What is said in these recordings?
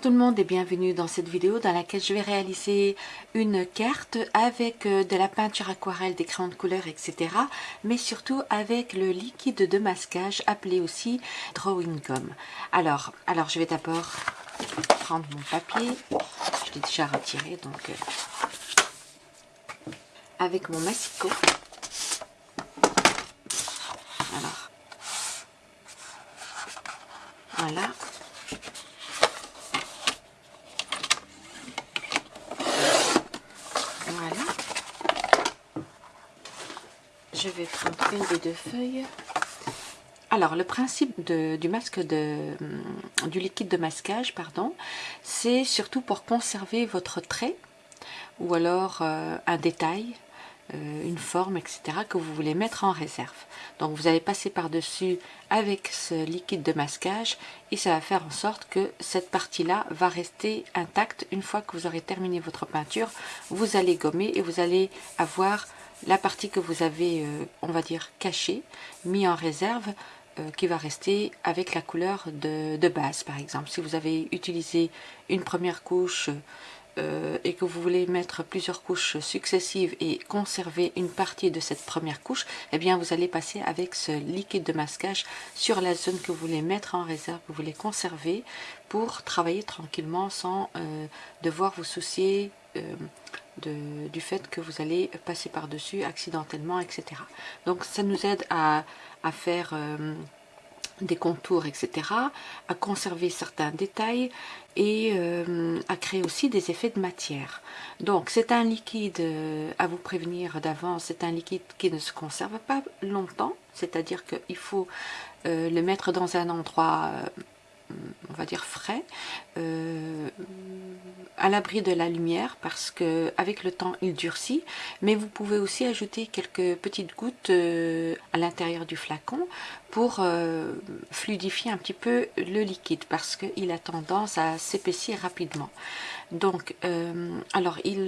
Bonjour tout le monde et bienvenue dans cette vidéo dans laquelle je vais réaliser une carte avec euh, de la peinture aquarelle, des crayons de couleur, etc. Mais surtout avec le liquide de masquage appelé aussi Drawing Gum. Alors, alors je vais d'abord prendre mon papier. Je l'ai déjà retiré donc euh, avec mon massicot. Alors, voilà. Je vais prendre une des deux feuilles. Alors, le principe du masque du liquide de masquage, pardon, c'est surtout pour conserver votre trait ou alors euh, un détail, euh, une forme, etc. que vous voulez mettre en réserve. Donc, vous allez passer par-dessus avec ce liquide de masquage et ça va faire en sorte que cette partie-là va rester intacte une fois que vous aurez terminé votre peinture. Vous allez gommer et vous allez avoir la partie que vous avez, euh, on va dire, cachée, mis en réserve, euh, qui va rester avec la couleur de, base, par exemple. Si vous avez utilisé une première couche euh, et que vous voulez mettre plusieurs couches successives et conserver une partie de cette première couche, eh bien vous allez passer avec ce liquide de masquage sur la zone que vous voulez mettre en réserve, que vous voulez conserver pour travailler tranquillement sans devoir vous soucier du fait que vous allez passer par-dessus accidentellement, etc. Donc ça nous aide à, faire euh, des contours, etc., à conserver certains détails et euh, à créer aussi des effets de matière. Donc c'est un liquide, euh, à vous prévenir d'avance, c'est un liquide qui ne se conserve pas longtemps, c'est-à-dire qu'il faut le mettre dans un endroit on va dire frais, euh, à l'abri de la lumière parce que avec le temps il durcit, mais vous pouvez aussi ajouter quelques petites gouttes euh, à l'intérieur du flacon pour euh, fluidifier un petit peu le liquide parce qu'il a tendance à s'épaissir rapidement. Donc, alors il,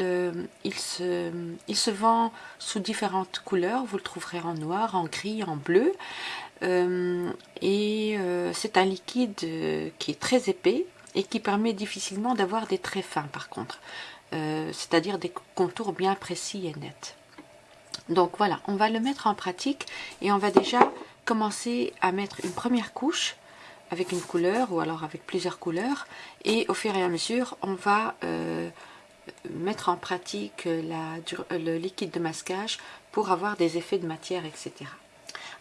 se vend sous différentes couleurs, vous le trouverez en noir, en gris, en bleu. Euh, et euh, c'est un liquide euh, qui est très épais et qui permet difficilement d'avoir des traits fins par contre, c'est-à-dire des contours bien précis et nets. Donc voilà, on va le mettre en pratique et on va déjà commencer à mettre une première couche avec une couleur ou alors avec plusieurs couleurs et au fur et à mesure on va mettre en pratique le liquide de masquage pour avoir des effets de matière etc.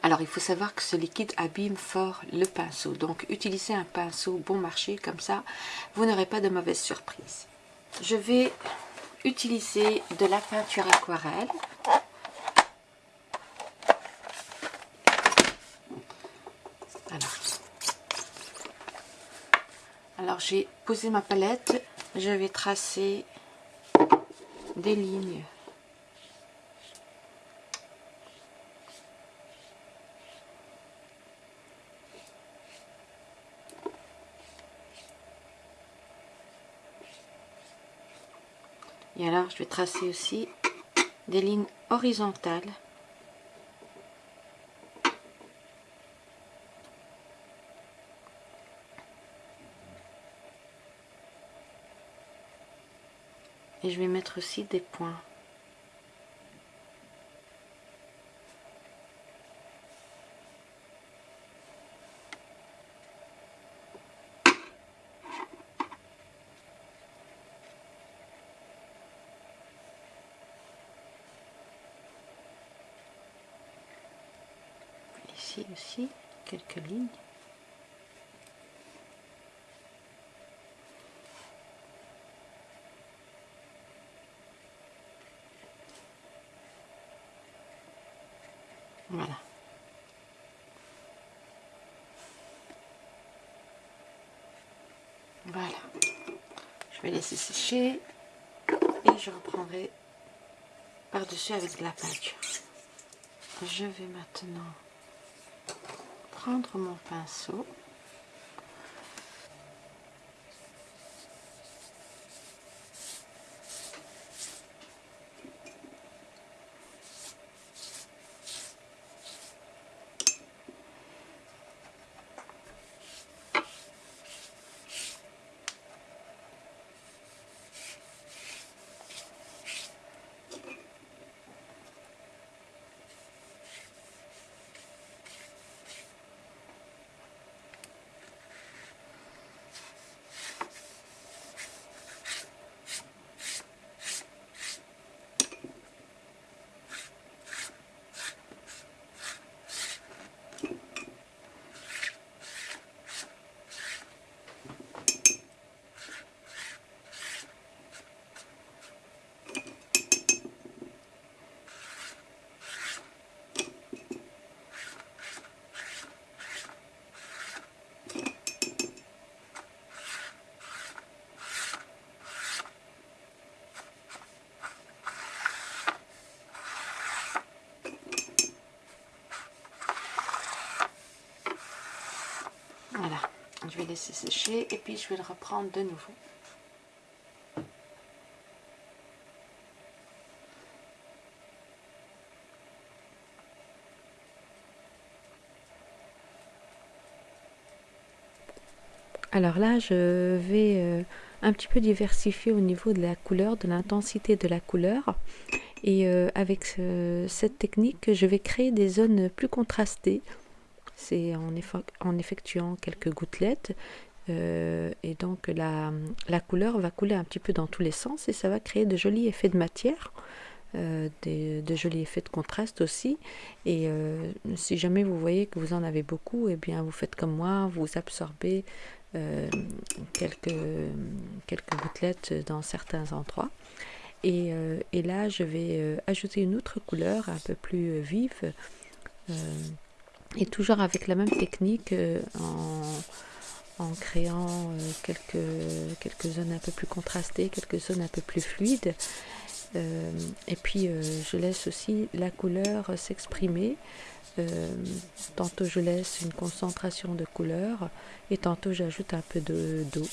Alors il faut savoir que ce liquide abîme fort le pinceau. Donc utilisez un pinceau bon marché comme ça, vous n'aurez pas de mauvaises surprises. Je vais utiliser de la peinture aquarelle. Alors, Alors j'ai posé ma palette, je vais tracer des lignes Et alors, je vais tracer aussi des lignes horizontales. Et je vais mettre aussi des points. aussi quelques lignes. Voilà. Voilà. Je vais laisser sécher et je reprendrai par-dessus avec de la peinture. Je vais maintenant prendre mon pinceau laisser sécher et puis je vais le reprendre de nouveau. Alors là, je vais euh, un petit peu diversifier au niveau de la couleur, de l'intensité de la couleur. Et euh, avec cette technique, je vais créer des zones plus contrastées. C'est en, effectuant quelques gouttelettes. Euh, et donc la, couleur va couler un petit peu dans tous les sens et ça va créer de jolis effets de matière. de jolis effets de contraste aussi et si jamais vous voyez que vous en avez beaucoup et eh bien vous faites comme moi vous absorbez euh, quelques, quelques gouttelettes dans certains endroits. Et, euh, et là, je vais euh, ajouter une autre couleur un peu plus vive. Et toujours avec la même technique en, en créant quelques, quelques zones un peu plus contrastées, quelques zones un peu plus fluides. et puis je laisse aussi la couleur s'exprimer euh, tantôt je laisse une concentration de couleur et tantôt j'ajoute un peu d'eau.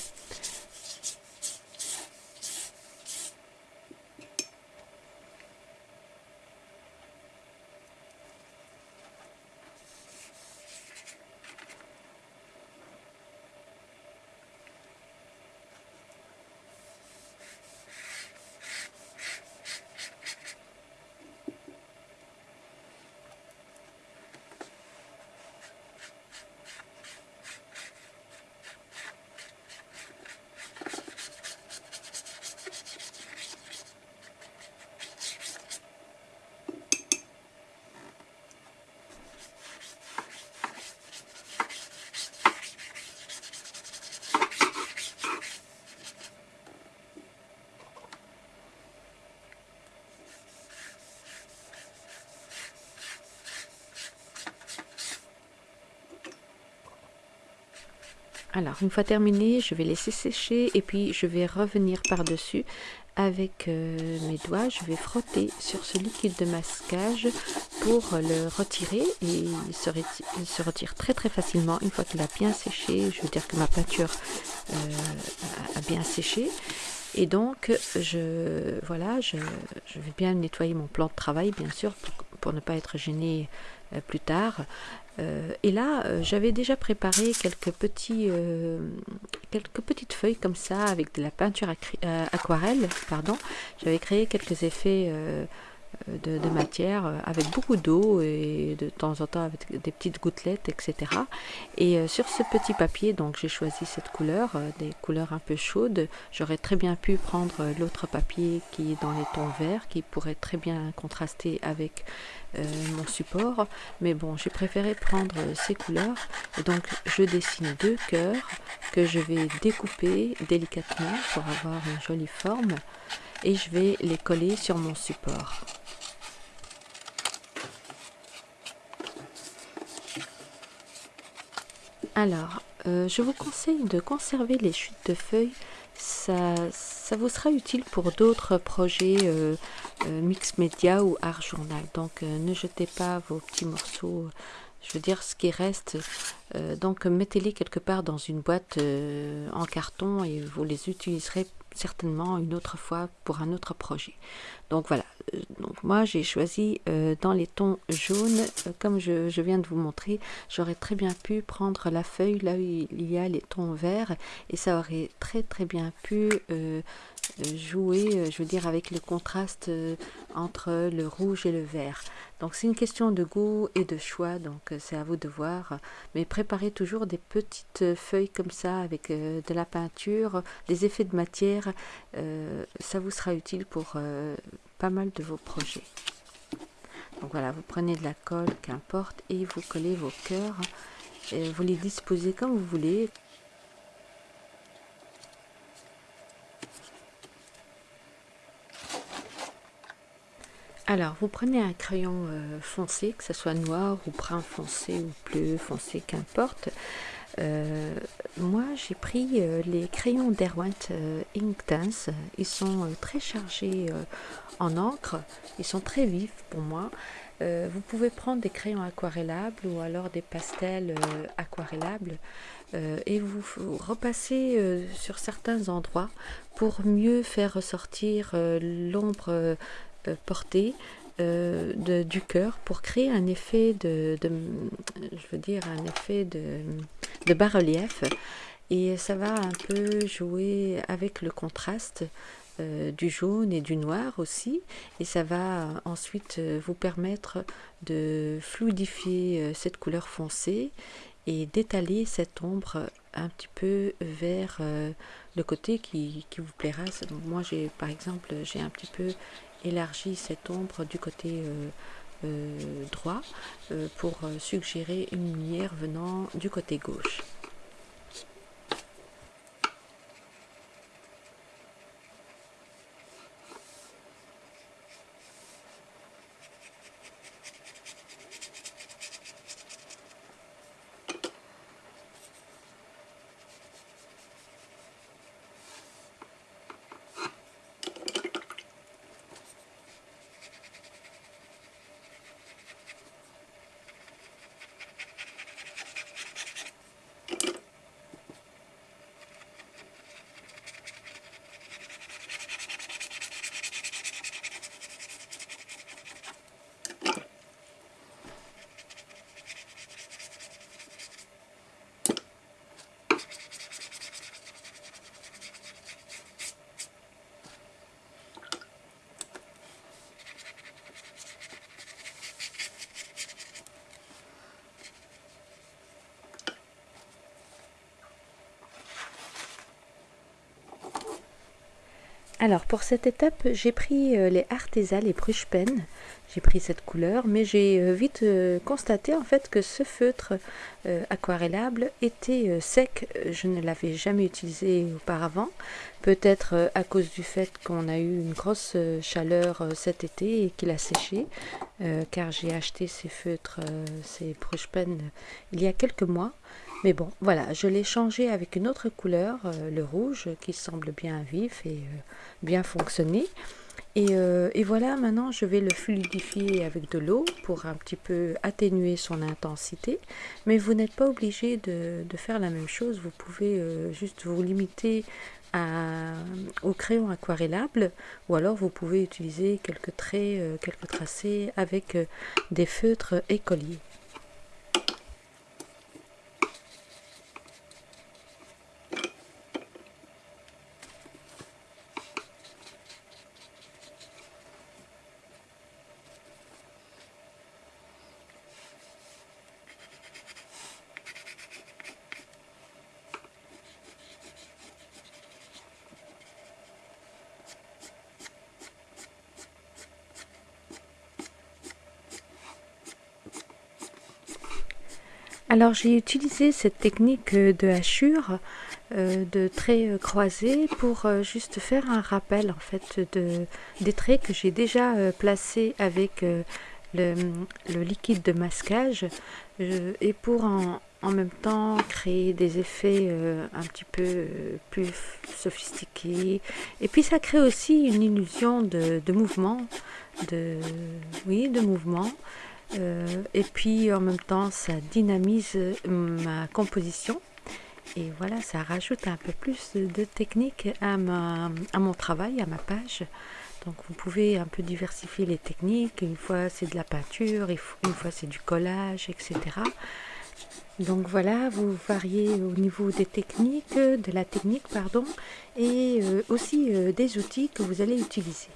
Alors, une fois terminé, je vais laisser sécher et puis je vais revenir par-dessus avec euh, mes doigts. Je vais frotter sur ce liquide de masquage pour le retirer et il se, retire, très très facilement une fois qu'il a bien séché. Je veux dire que ma peinture euh, a bien séché. Et donc, je, voilà, je, vais bien nettoyer mon plan de travail, bien sûr, pour, ne pas être gêné euh, plus tard. Euh, et là, euh, j'avais déjà préparé quelques, petits, euh, quelques petites feuilles comme ça avec de la peinture aquarelle. J'avais créé quelques effets de, matière avec beaucoup d'eau et de temps en temps avec des petites gouttelettes, etc. Et sur ce petit papier, donc j'ai choisi cette couleur, des couleurs un peu chaudes. J'aurais très bien pu prendre l'autre papier qui est dans les tons verts, qui pourrait très bien contraster avec euh, mon support mais bon j'ai préféré prendre ces couleurs donc je dessine deux cœurs que je vais découper délicatement pour avoir une jolie forme et je vais les coller sur mon support alors euh, je vous conseille de conserver les chutes de feuilles ça, ça vous sera utile pour d'autres projets euh, euh, mix média ou art journal. Donc ne jetez pas vos petits morceaux, je veux dire ce qui reste. donc mettez-les quelque part dans une boîte en carton et vous les utiliserez certainement une autre fois pour un autre projet. Donc voilà, donc moi j'ai choisi euh, dans les tons jaunes, euh, comme je, viens de vous montrer, j'aurais très bien pu prendre la feuille là où il y a les tons verts et ça aurait très très bien pu jouer, je veux dire, avec le contraste entre le rouge et le vert. Donc c'est une question de goût et de choix, donc c'est à vous de voir. Mais préparez toujours des petites feuilles comme ça avec de la peinture, des effets de matière, ça vous sera utile pour pas mal de vos projets. Donc voilà, vous prenez de la colle, qu'importe, et vous collez vos cœurs. Et vous les disposez comme vous voulez. Alors, vous prenez un crayon euh, foncé, que ce soit noir ou brun foncé ou bleu foncé, qu'importe. Euh, moi, j'ai pris euh, les crayons Derwent Inktense. Ils sont très chargés en encre. Ils sont très vifs pour moi. vous pouvez prendre des crayons aquarellables ou alors des pastels aquarellables. et vous, repassez sur certains endroits pour mieux faire ressortir l'ombre portée du cœur pour créer un effet de, je veux dire un effet de, bas-relief et ça va un peu jouer avec le contraste euh, du jaune et du noir aussi et ça va ensuite euh, vous permettre de fluidifier euh, cette couleur foncée et d'étaler cette ombre un petit peu vers le côté qui, qui vous plaira. Moi j'ai par exemple j'ai un petit peu élargi cette ombre du côté droit pour suggérer une lumière venant du côté gauche. Alors pour cette étape, j'ai pris euh, les Artesa, les Bruchpen. J'ai pris cette couleur, mais j'ai euh, vite euh, constaté en fait que ce feutre aquarellable était sec. Je ne l'avais jamais utilisé auparavant. Peut-être à cause du fait qu'on a eu une grosse chaleur cet été et qu'il a séché. car j'ai acheté ces feutres, ces Bruchpen, il y a quelques mois. Mais bon, voilà, je l'ai changé avec une autre couleur, euh, le rouge, qui semble bien vif et euh, bien fonctionner. Euh, et, voilà, maintenant je vais le fluidifier avec de l'eau pour un petit peu atténuer son intensité. Mais vous n'êtes pas obligé de, faire la même chose, vous pouvez juste vous limiter au crayon aquarellable ou alors vous pouvez utiliser quelques traits, quelques tracés avec des feutres écoliers. Alors j'ai utilisé cette technique de hachure euh, de traits euh, croisés pour euh, juste faire un rappel en fait de, des traits que j'ai déjà placés avec le, liquide de masquage et pour en, même temps créer des effets un petit peu plus sophistiqués. Et puis ça crée aussi une illusion de, de mouvement de oui de mouvement euh, et puis en même temps, ça dynamise ma composition. Et voilà, ça rajoute un peu plus de technique à, à mon travail, à ma page. Donc vous pouvez un peu diversifier les techniques. Une fois c'est de la peinture, une fois c'est du collage, etc. Donc voilà, vous variez au niveau des techniques, de la technique, pardon, et euh, aussi euh, des outils que vous allez utiliser.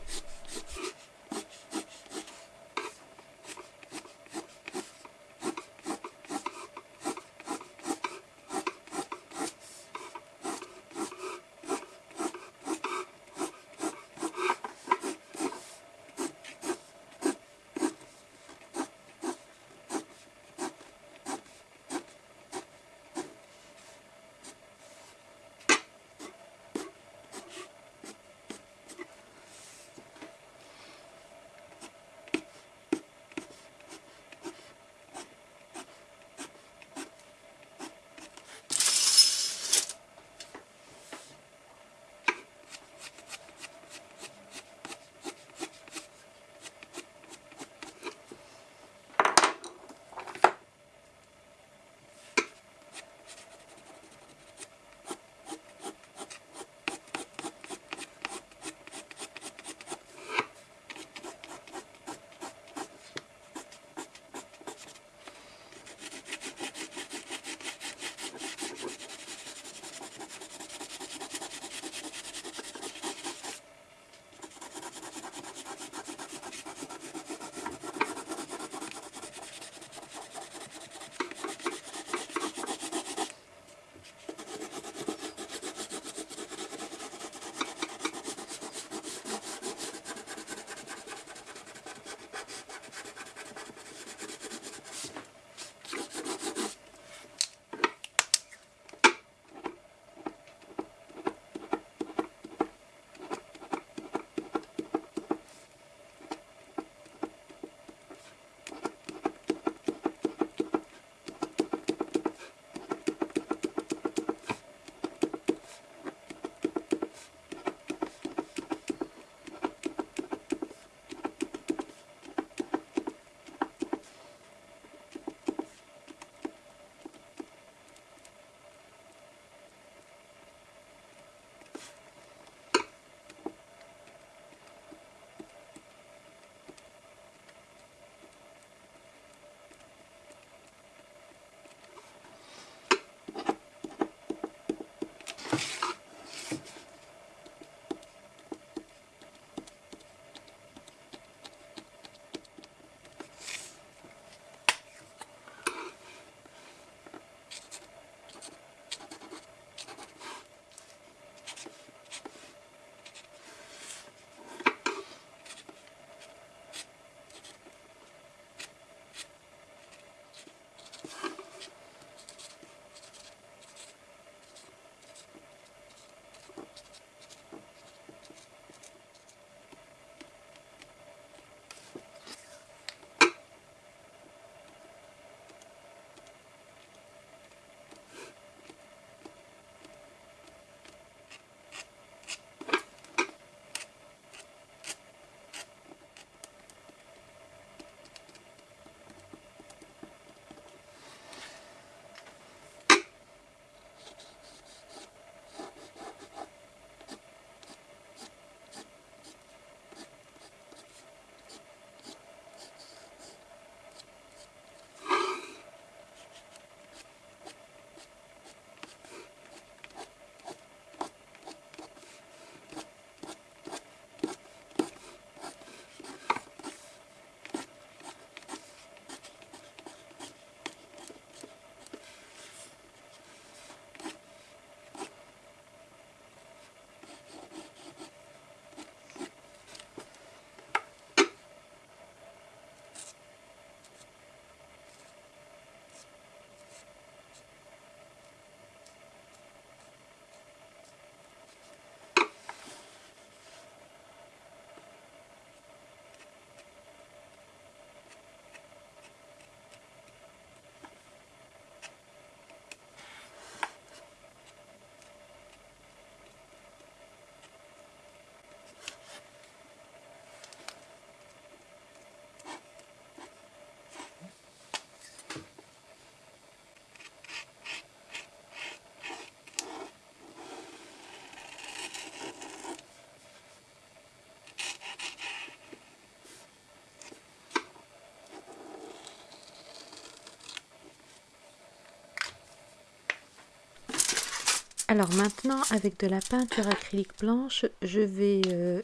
Alors maintenant, avec de la peinture acrylique blanche, je vais, euh,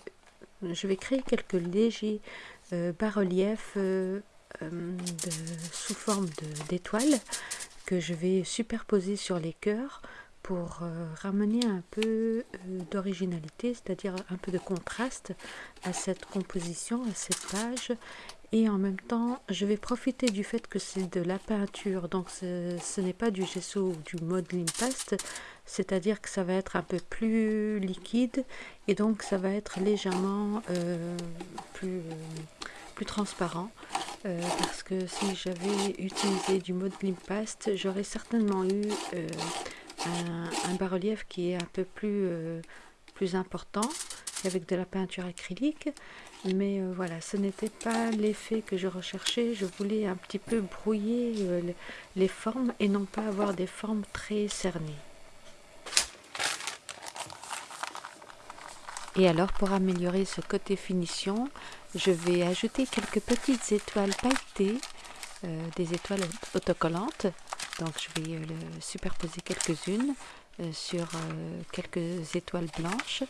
je vais créer quelques légers euh, bas-reliefs euh, sous forme d'étoiles que je vais superposer sur les cœurs pour ramener un peu d'originalité, c'est-à-dire un peu de contraste à cette composition, à cette page et en même temps je vais profiter du fait que c'est de la peinture. Donc ce, n'est pas du gesso ou du modeling paste c'est à dire que ça va être un peu plus liquide et donc ça va être légèrement euh, plus, euh, plus transparent. Euh, parce que si j'avais utilisé du modeling paste j'aurais certainement eu un, un bas-relief qui est un peu plus, plus important avec de la peinture acrylique mais euh, voilà ce n'était pas l'effet que je recherchais. Je voulais un petit peu brouiller euh, les formes et non pas avoir des formes très cernées. Et alors pour améliorer ce côté finition je vais ajouter quelques petites étoiles pailletées euh, des étoiles autocollantes. Donc je vais superposer quelques-unes sur quelques étoiles blanches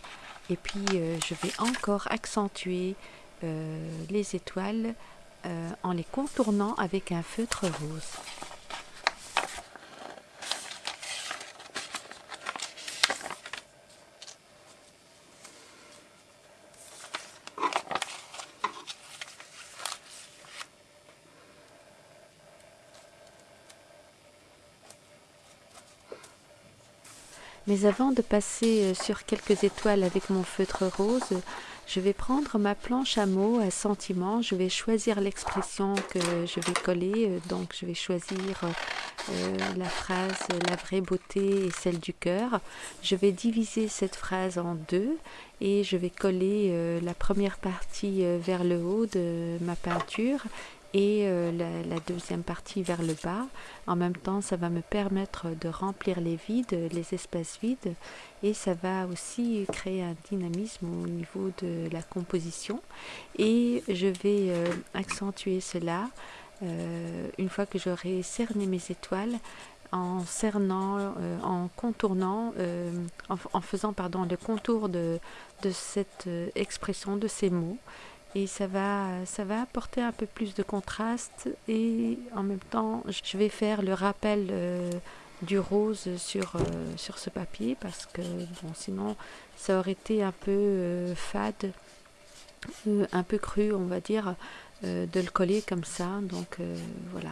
et puis euh, je vais encore accentuer euh, les étoiles euh, en les contournant avec un feutre rose. Mais avant de passer euh, sur quelques étoiles avec mon feutre rose, je vais prendre ma planche à mots à sentiment. Je vais choisir l'expression que je vais coller. Euh, donc je vais choisir euh, la phrase La vraie beauté et celle du cœur. Je vais diviser cette phrase en deux et je vais coller la première partie vers le haut de ma peinture et euh, la, deuxième partie vers le bas. En même temps, ça va me permettre de remplir les vides, les espaces vides, et ça va aussi créer un dynamisme au niveau de la composition. Et je vais euh, accentuer cela euh, une fois que j'aurai cerné mes étoiles en cernant, en contournant, en, faisant pardon, le contour de, de cette expression, de ces mots et ça va, ça va apporter un peu plus de contraste. Et en même temps je vais faire le rappel euh, du rose sur, euh, sur ce papier parce que bon sinon ça aurait été un peu euh, fade un peu cru on va dire de le coller comme ça. Donc voilà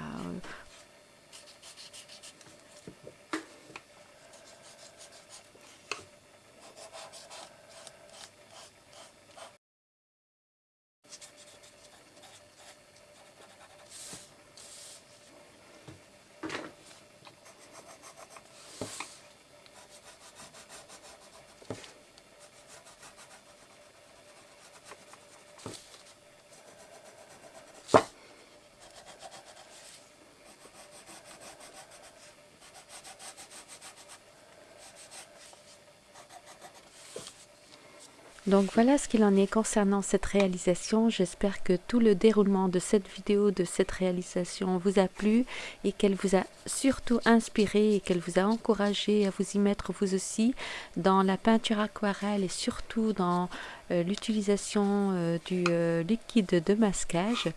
Donc voilà ce qu'il en est concernant cette réalisation. J'espère que tout le déroulement de cette vidéo, de cette réalisation vous a plu et qu'elle vous a surtout inspiré et qu'elle vous a encouragé à vous y mettre vous aussi dans la peinture aquarelle et surtout dans l'utilisation euh, du euh, liquide de masquage.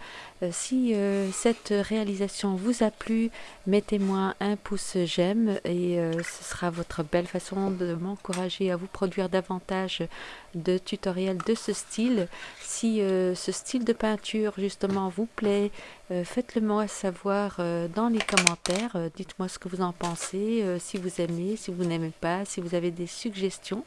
si cette réalisation vous a plu, mettez-moi un pouce j'aime et ce sera votre belle façon de m'encourager à vous produire davantage de tutoriels de ce style. Si ce style de peinture justement vous plaît, faites-le moi savoir dans les commentaires. Dites-moi ce que vous en pensez, si vous aimez, si vous n'aimez pas, si vous avez des suggestions.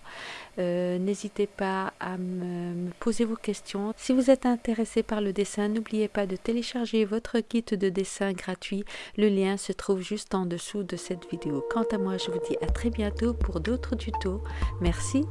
N'hésitez pas à me me, poser vos questions. Si vous êtes intéressé par le dessin, n'oubliez pas de télécharger votre kit de dessin gratuit. Le lien se trouve juste en dessous de cette vidéo. Quant à moi, je vous dis à très bientôt pour d'autres tutos. Merci.